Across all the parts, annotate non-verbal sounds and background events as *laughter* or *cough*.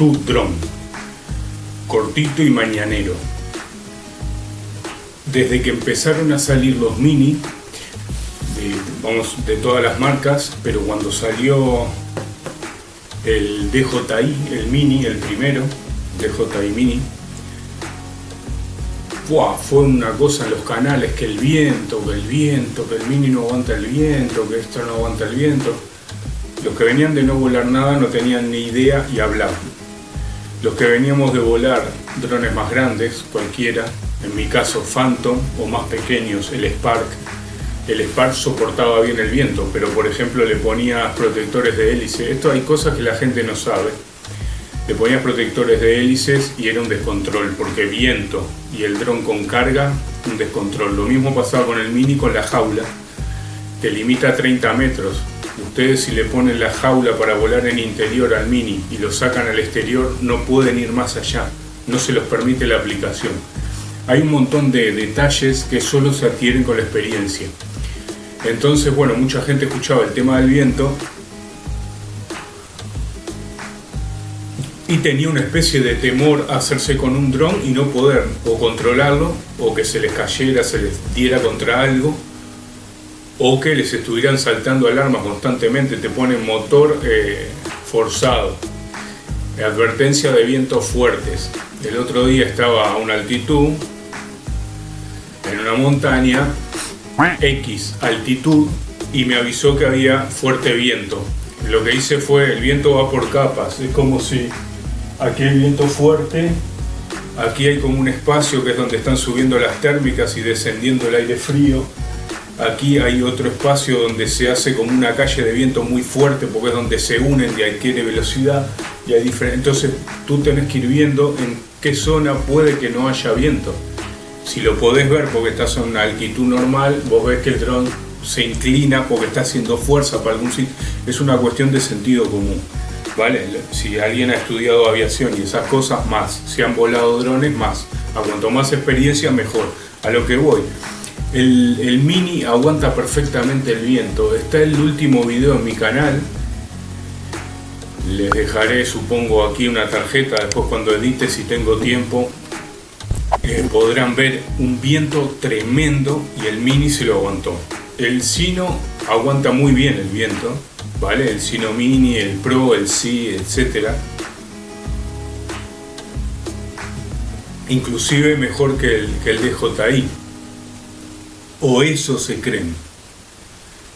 tu dron. Cortito y mañanero. Desde que empezaron a salir los mini, de, vamos, de todas las marcas, pero cuando salió el DJI, el mini, el primero, DJI mini, fue una cosa en los canales, que el viento, que el viento, que el mini no aguanta el viento, que esto no aguanta el viento. Los que venían de no volar nada no tenían ni idea y hablaban. Los que veníamos de volar drones más grandes, cualquiera, en mi caso Phantom, o más pequeños, el Spark, el Spark soportaba bien el viento, pero por ejemplo le ponía protectores de hélice. Esto hay cosas que la gente no sabe le ponías protectores de hélices y era un descontrol, porque viento y el dron con carga, un descontrol. Lo mismo pasaba con el Mini con la jaula, que limita a 30 metros. Ustedes si le ponen la jaula para volar en interior al Mini y lo sacan al exterior, no pueden ir más allá, no se los permite la aplicación. Hay un montón de detalles que solo se adquieren con la experiencia. Entonces, bueno, mucha gente escuchaba el tema del viento y tenía una especie de temor a hacerse con un dron y no poder o controlarlo o que se les cayera, se les diera contra algo o que les estuvieran saltando alarmas constantemente, te ponen motor eh, forzado, advertencia de vientos fuertes. El otro día estaba a una altitud, en una montaña, X altitud, y me avisó que había fuerte viento. Lo que hice fue, el viento va por capas, es como si Aquí hay viento fuerte, aquí hay como un espacio que es donde están subiendo las térmicas y descendiendo el aire frío. Aquí hay otro espacio donde se hace como una calle de viento muy fuerte porque es donde se unen y adquiere velocidad y hay Entonces tú tenés que ir viendo en qué zona puede que no haya viento. Si lo podés ver porque estás en una altitud normal, vos ves que el dron se inclina porque está haciendo fuerza para algún sitio. Es una cuestión de sentido común. ¿vale? Si alguien ha estudiado aviación y esas cosas, más. Si han volado drones, más. A cuanto más experiencia, mejor. A lo que voy. El, Mini aguanta perfectamente el viento. Está el último video en mi canal. Les dejaré, supongo, aquí una tarjeta. Después cuando edite, si tengo tiempo, eh, podrán ver un viento tremendo y el Mini se lo aguantó. El Sino aguanta muy bien el viento ¿vale? El Sino Mini, el Pro, el C, etcétera. Inclusive mejor que el, que el DJI. O eso se creen.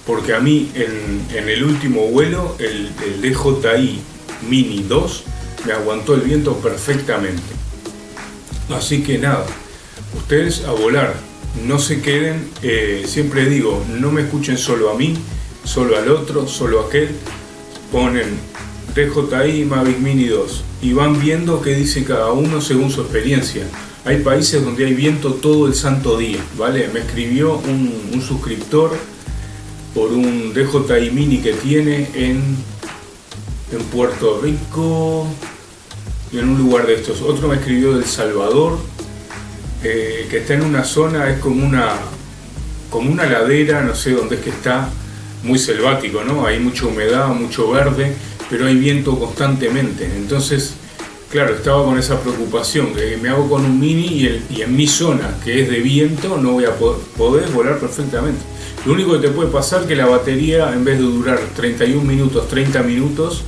Porque a mí en, el último vuelo, el, DJI Mini 2 me aguantó el viento perfectamente. Así que nada, ustedes a volar, no se queden, eh, siempre digo, no me escuchen solo a mí, solo al otro, solo a aquel, ponen DJI Mavic Mini 2 y van viendo qué dice cada uno según su experiencia. Hay países donde hay viento todo el santo día, ¿vale? Me escribió un, suscriptor por un DJI Mini que tiene en, en Puerto Rico y en un lugar de estos. Otro me escribió del Salvador, eh, que está en una zona, es como una, como una ladera, no sé dónde es que está, muy selvático, ¿no? Hay mucha humedad, mucho verde, pero hay viento constantemente. Entonces, claro, estaba con esa preocupación, que me hago con un mini y, en mi zona, que es de viento, no voy a poder, volar perfectamente. Lo único que te puede pasar es que la batería, en vez de durar 31 minutos, 30 minutos,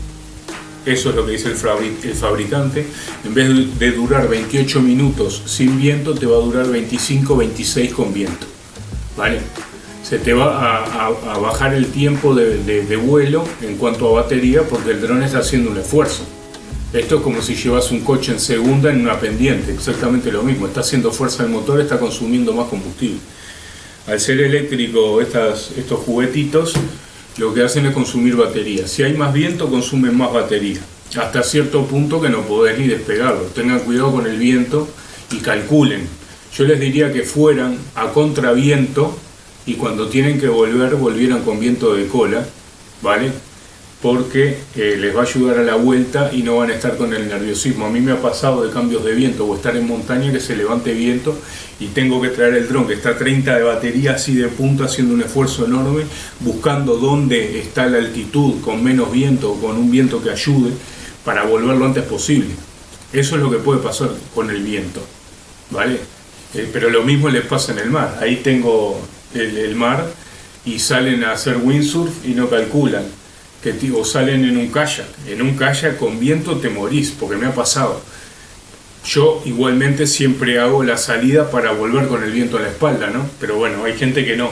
eso es lo que dice el, fabricante, en vez de durar 28 minutos sin viento, te va a durar 25, 26 con viento. ¿Vale? se te va a, bajar el tiempo de, vuelo en cuanto a batería porque el dron está haciendo un esfuerzo. Esto es como si llevas un coche en segunda en una pendiente, exactamente lo mismo. Está haciendo fuerza el motor, está consumiendo más combustible. Al ser eléctrico estas, estos juguetitos, lo que hacen es consumir batería. Si hay más viento, consumen más batería. Hasta cierto punto que no podés ni despegarlo. Tengan cuidado con el viento y calculen. Yo les diría que fueran a contraviento y cuando tienen que volver, volvieran con viento de cola, ¿vale? Porque eh, les va a ayudar a la vuelta y no van a estar con el nerviosismo. A mí me ha pasado de cambios de viento o estar en montaña que se levante viento y tengo que traer el dron que está a 30 de batería así de punta haciendo un esfuerzo enorme, buscando dónde está la altitud con menos viento o con un viento que ayude para volver lo antes posible. Eso es lo que puede pasar con el viento, ¿vale? Eh, pero lo mismo les pasa en el mar. Ahí tengo el mar y salen a hacer windsurf y no calculan. Que o salen en un kayak. En un kayak con viento te morís, porque me ha pasado. Yo igualmente siempre hago la salida para volver con el viento a la espalda, ¿no? Pero bueno, hay gente que no.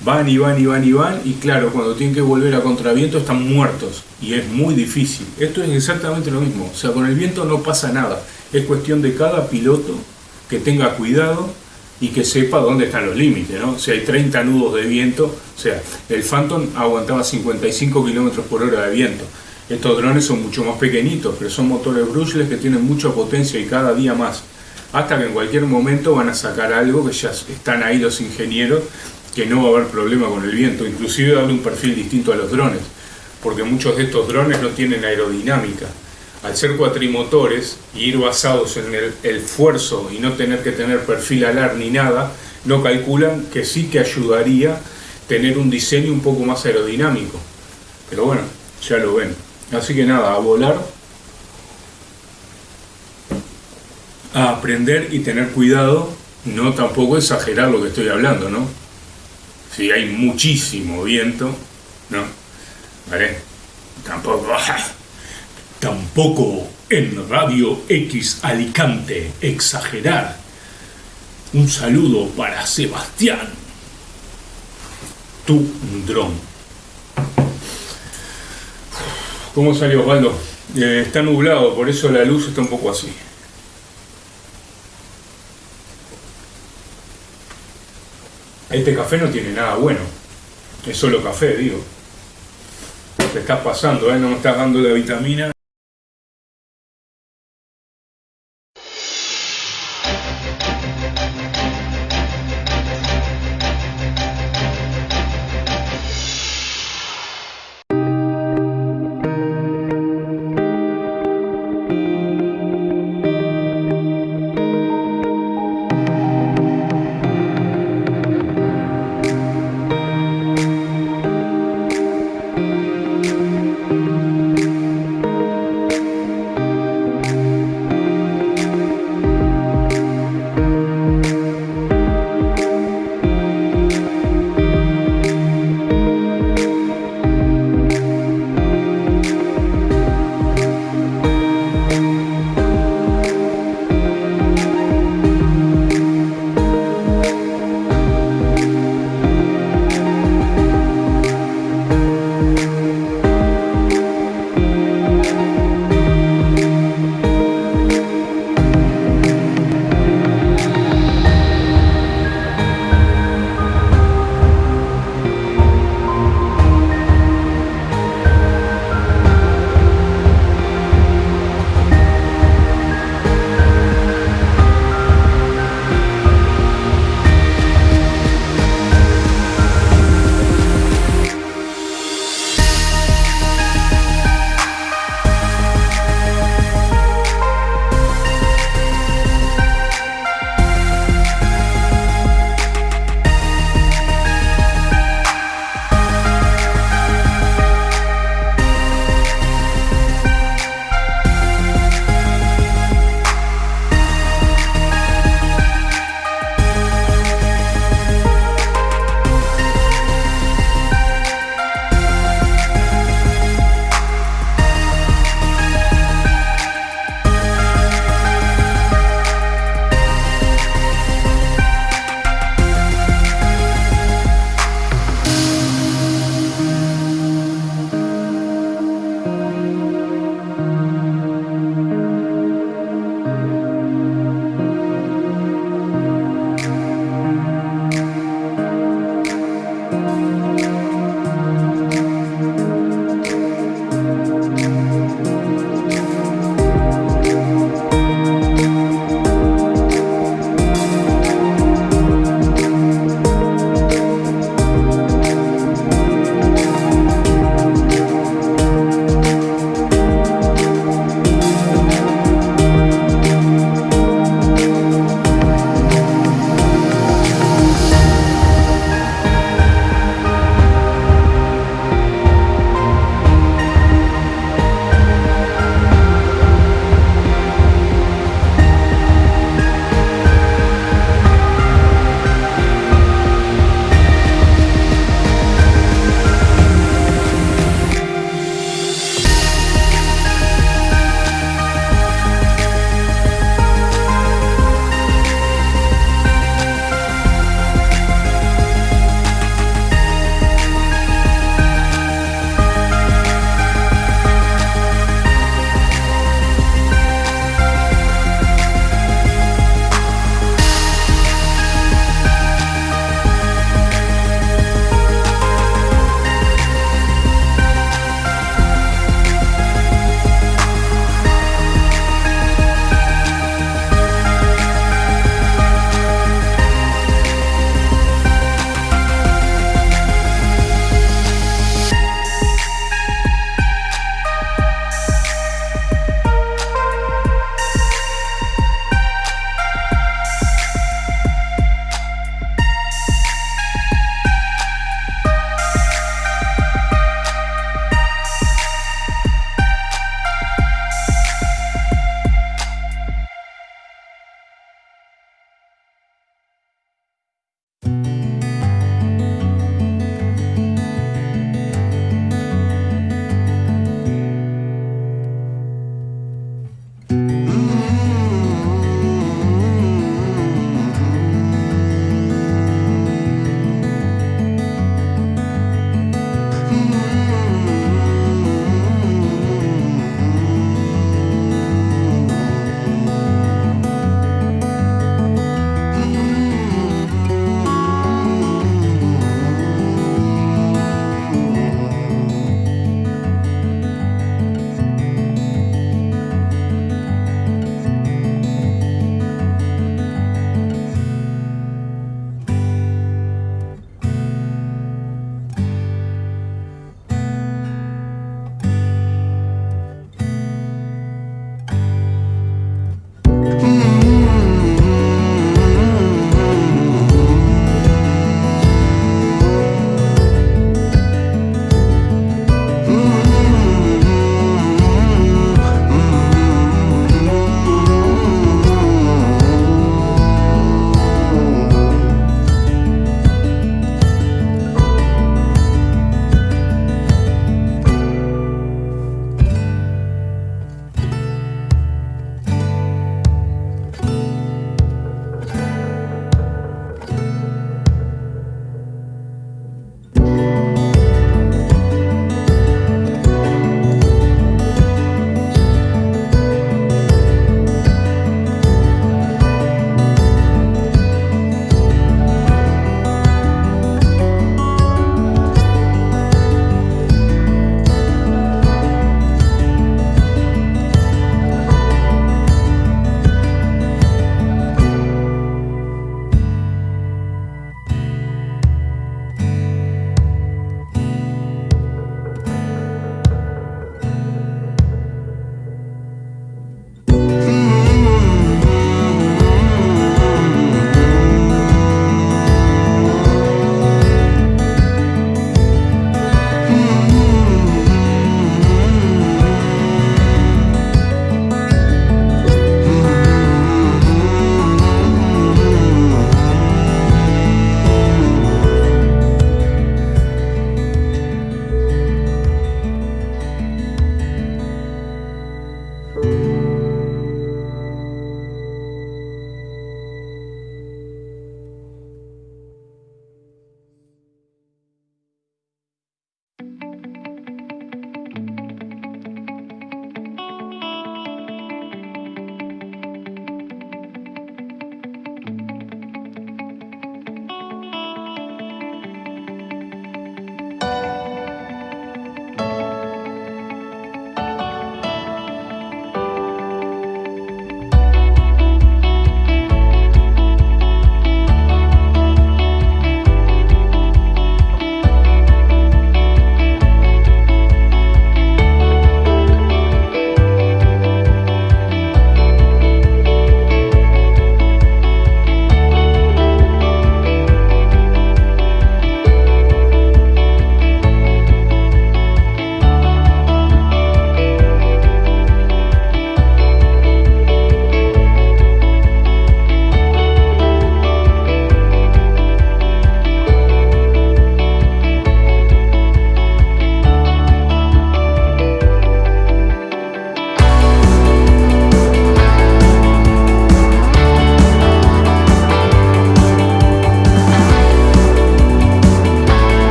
Van y van y van y van y claro, cuando tienen que volver a contraviento están muertos y es muy difícil. Esto es exactamente lo mismo. O sea, con el viento no pasa nada. Es cuestión de cada piloto que tenga cuidado y que sepa dónde están los límites, ¿no? Si hay 30 nudos de viento, o sea, el Phantom aguantaba 55 kilómetros por hora de viento. Estos drones son mucho más pequeñitos, pero son motores brushless que tienen mucha potencia y cada día más. Hasta que en cualquier momento van a sacar algo que ya están ahí los ingenieros, que no va a haber problema con el viento, inclusive darle un perfil distinto a los drones, porque muchos de estos drones no tienen aerodinámica al ser cuatrimotores y ir basados en el, esfuerzo y no tener que tener perfil alar ni nada, no calculan que sí que ayudaría tener un diseño un poco más aerodinámico. Pero bueno, ya lo ven. Así que nada, a volar, a aprender y tener cuidado, no tampoco exagerar lo que estoy hablando, ¿no? Si hay muchísimo viento, ¿no? ¿Vale? Tampoco... *laughs* Tampoco en Radio X Alicante exagerar. Un saludo para Sebastián. Tu dron. ¿Cómo salió Osvaldo? Eh, está nublado, por eso la luz está un poco así. Este café no tiene nada bueno. Es solo café, digo. Te estás pasando, ¿eh? No me estás dando la vitamina.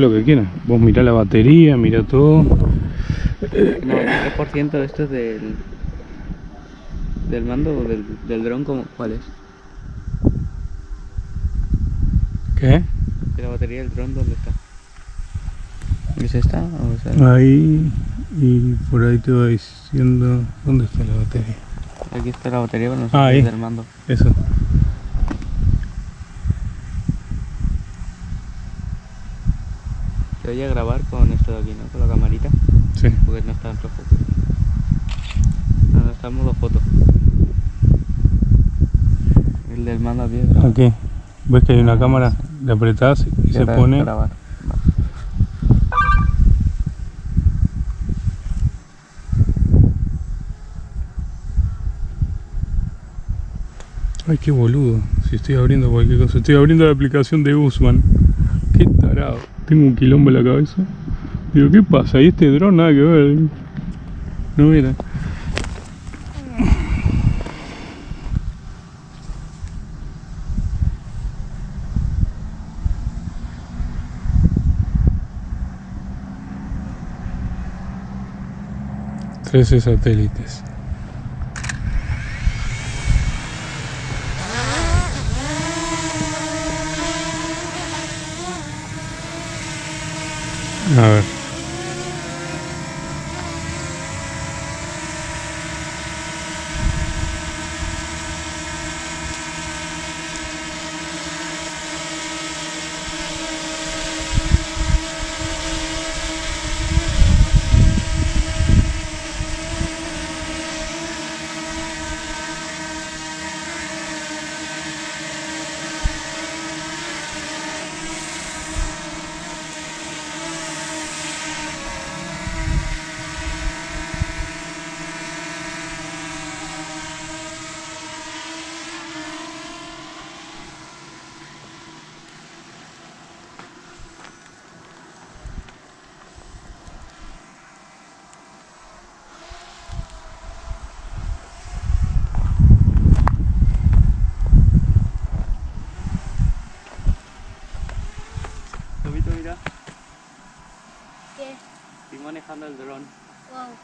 Lo que quieras. Vos mirá la batería, mirá todo. No, el 3% de esto es del. del mando o del, del dron, como, ¿cuál es? ¿Qué? ¿De la batería del dron dónde está? ¿Es esta o es? Ahí y por ahí te va diciendo. ¿Dónde está la batería? Aquí está la batería, no sé Ah, ahí. del mando. Eso. Se oye grabar con esto de aquí, ¿no? Con la camarita, Sí. porque no está en rojo. No, no está en modo foto. El del mando es grabar. Aquí. ¿Ves que hay una cámara? Le apretás y se pone. Grabar. Ay, qué boludo. Si estoy abriendo cualquier cosa. Estoy abriendo la aplicación de Guzman. Qué tarado. Tengo un quilombo en la cabeza. Digo, ¿qué pasa? Y este dron nada que ver. No mira. Trece satélites. A ver. Tomito, mira, ¿Qué? estoy manejando el dron. Wow.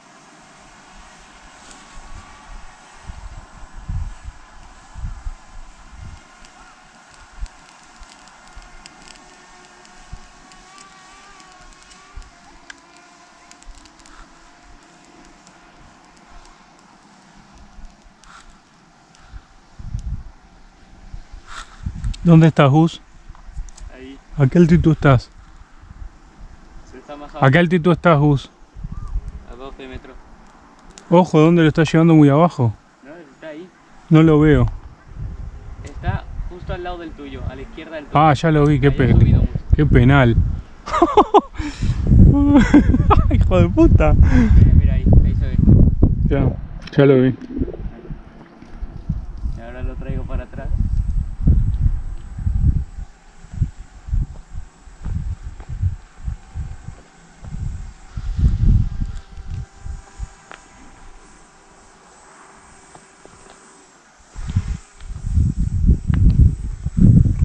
¿Dónde estás, Gus? Ahí, ¿A qué altitud estás? se está más ¿A qué altitud estás, Gus? a 12 metros. Ojo, ¿dónde lo estás llevando muy abajo? No, está ahí. No lo veo. Está justo al lado del tuyo, a la izquierda del tuyo. Ah, ya lo vi, qué, pe- qué penal. *laughs* Hijo de puta. Mira, mira ahí, ahí se ve. Ya, ya lo vi. Y ahora lo traigo para atrás.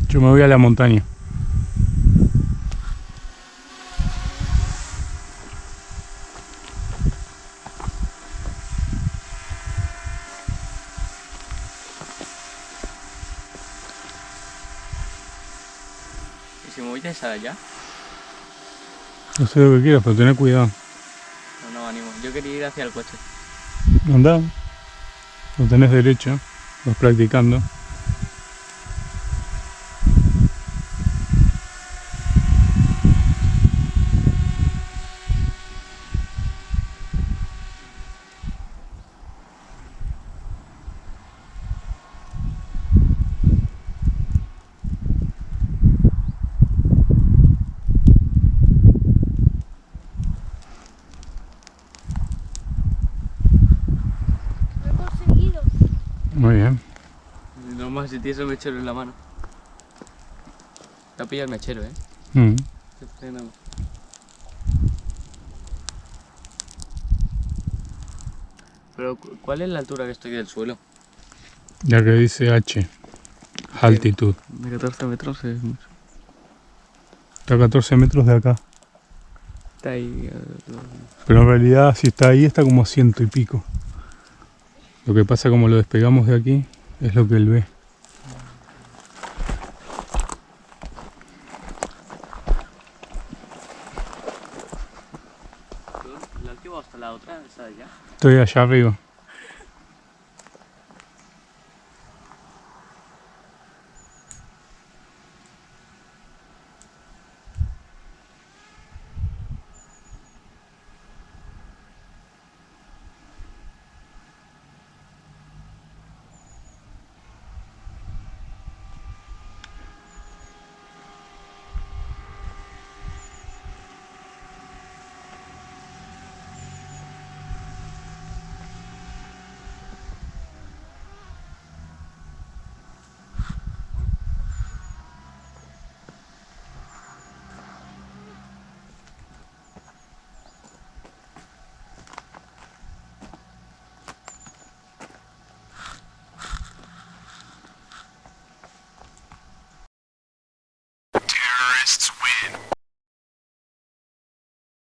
Yo me voy a la montaña. ¿Y si me voy de esa de allá? No sé lo que quieras, pero tené cuidado. No, no, ánimo. Yo quería ir hacia el coche. Andá. Lo tenés derecho. Vas practicando. Muy bien. No más si tienes el mechero en la mano. Te ha pillado el mechero, eh. Mm. Pero, cu- ¿cuál es la altura que estoy del suelo? Ya que dice H. Altitud. De 14 metros es mucho. Está a 14 metros de acá. Está ahí. eh, Pero en realidad si está ahí está como a ciento y pico. Lo que pasa como lo despegamos de aquí es lo que él ve. La última hasta la otra, esa de allá. Estoy allá arriba.